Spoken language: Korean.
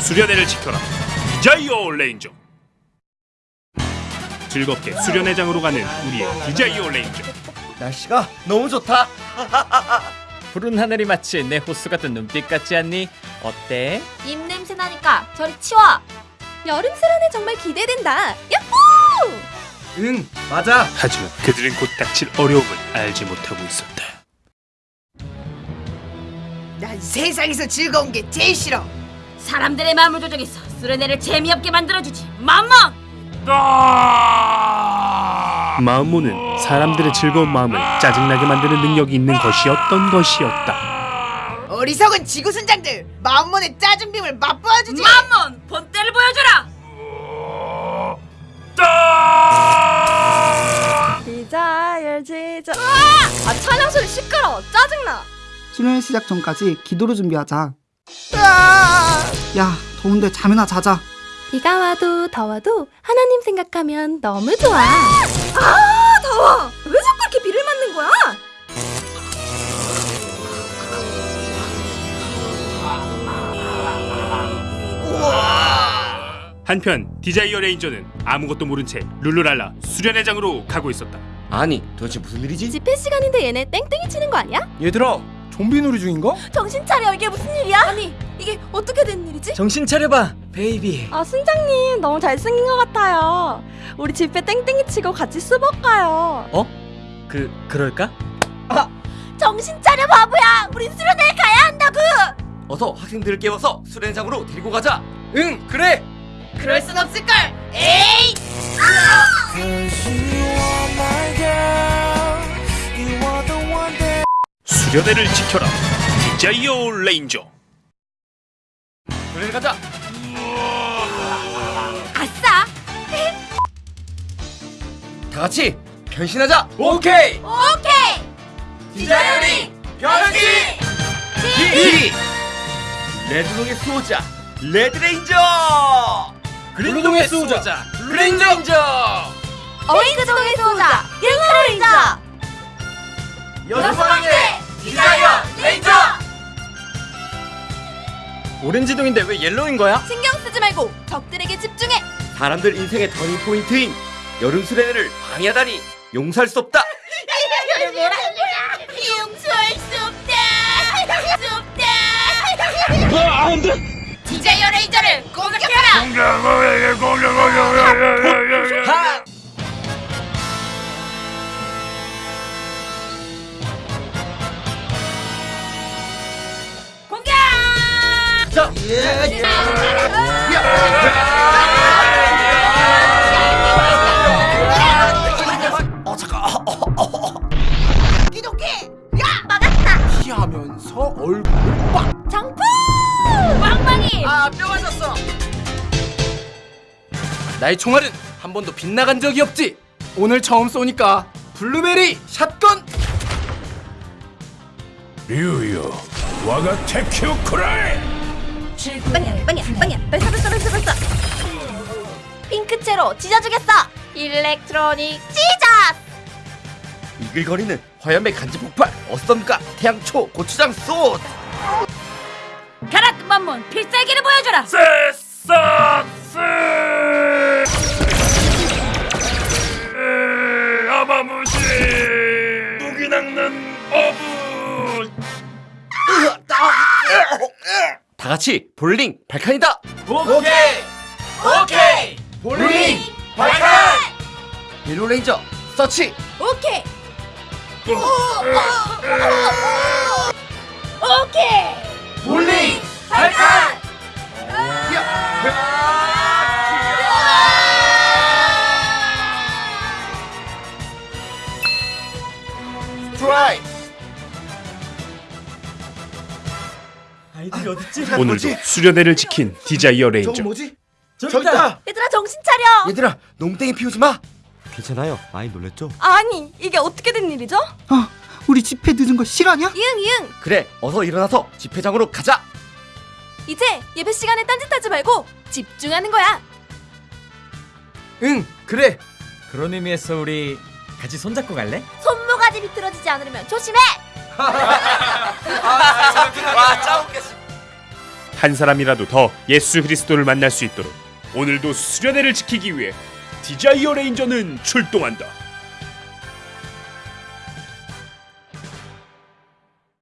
수련회를 지켜라 Desire Ranger 즐겁게 수련회장으로 가는 우리의 Desire Ranger 날씨가 너무 좋다. 푸른 하늘이 마치 내 호수 같은 눈빛 같지 않니? 어때? 입냄새 나니까 저리 치워. 여름 수련회 정말 기대된다. 야호! 응, 맞아. 하지만 그들은 곧 닥칠 어려움을 알지 못하고 있었다 난 세상에서 즐거운 게 제일 싫어. 사람들의 마음을 조종해서 수련회를 재미없게 만들어주지. 맘먹! 마음모는 사람들의 즐거운 마음을 짜증나게 만드는 능력이 있는 것이었던 것이었다 어리석은 지구 순장들 마음몬의 짜증빔을 맛보아주지. 맘몬! 본때를 보여줘라! 디자이얼 지자. 아 찬양 소리 시끄러. 짜증나. 수련회 시작 전까지 기도를 준비하자. 야, 더운데 잠이나 자자. 비가 와도 더워도 하나님 생각하면 너무 좋아. 아 더워. 왜 자꾸 이렇게 비를 맞는 거야? 한편 Desire Ranger는 아무것도 모른 채 룰루랄라 수련회 장으로 가고 있었다 아니, 도대체 무슨 일이지? 집회 시간인데 얘네 땡땡이 치는 거 아니야? 얘들아 좀비 놀이 중인가? 정신 차려 이게 무슨 일이야? 아니 이게 어떻게 된 일이지? 정신 차려봐, baby. 아 순장님 너무 잘생긴 것 같아요. 우리 집회 땡땡이 치고 같이 수박 가요. 그 그럴까? 정신 차려 바보야. 우린 수련회 가야 한다고. 어서 학생들을 깨워서 수련장으로 데리고 가자. 응 그래 그럴 순 없을걸. 에이. 수련회를 지켜라 Desire Ranger 수련회 가자. 아싸! 다 같이 변신하자. 오케이 오케이! Desire Ranger 변신. 디 Red동의 수호자 Red Ranger. Blue동의 수호자 레인저. 어린이동의 수호자 Pink Ranger. 여성방의 오렌지동인데 왜 yellow인 거야? 신경 쓰지 말고 적들에게 집중해. 사람들 인생의 turning point인 여름 수련회를 방해하다니 용서할 수 없다. 용서할 수 없다! 수 없다! 아, 디자이어 레이저를 공격해라! 하! 공격! 어 잠깐. 기독기. 피하면서 얼굴을 빡 장풍. 빵빵이! 아뼈 맞았어. 나의 총알은 한 번도 빗나간 적이 없지 오늘 처음 쏘니까 블루베리 샷건 류요 와가 테큐 쿠라이 빵야 빵야 빵야 발사 발사 발사 발사. 핑크채로 찢어주겠어. 일렉트로닉 찢어. 이글거리는 화염의 간지 폭발 어썸과 태양초 고추장 소 가라 맘몬 필살기를 보여줘라! 세사스 아마무시 같이 볼링 발칸이다! 오케이! 오케이! 볼링 발칸! 옐로 레인저 서치! 오케이. 오케이. 볼링 발칸! 트라이 아이들이 어딨지? 오늘도 수련회를 지킨 Desire Ranger 뭐지? 저기 다 얘들아 정신 차려. 얘들아 농땡이 피우지 마 괜찮아요 많이 놀랬죠? 아니 이게 어떻게 된 일이죠? 아, 우리 집회 늦은 거 실화냐? 이응 이응. 그래 어서 일어나서 집회장으로 가자 이제 예배 시간에 딴짓하지 말고 집중하는 거야. 응 그래 그런 의미에서 우리 같이 손잡고 갈래? 손모가지 비틀어지지 않으면 조심해. 와 짜 웃겠어 한 사람이라도 더 예수 그리스도를 만날 수 있도록 오늘도 수련회를 지키기 위해 Desire Ranger는 출동한다.